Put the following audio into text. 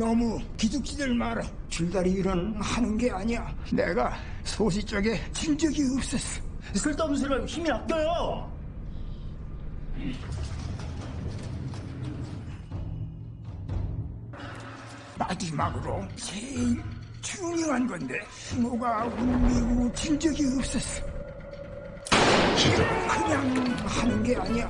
너무 기죽지들 마라. 줄다리 일은 하는 게 아니야. 내가 소시 쪽에 진 적이 없었어. 쓸데없는 소리 말고 힘이 아껴요. 마지막으로 제일 중요한 건데 신호가 울리고 진 적이 없었어. 그냥 하는 게 아니야.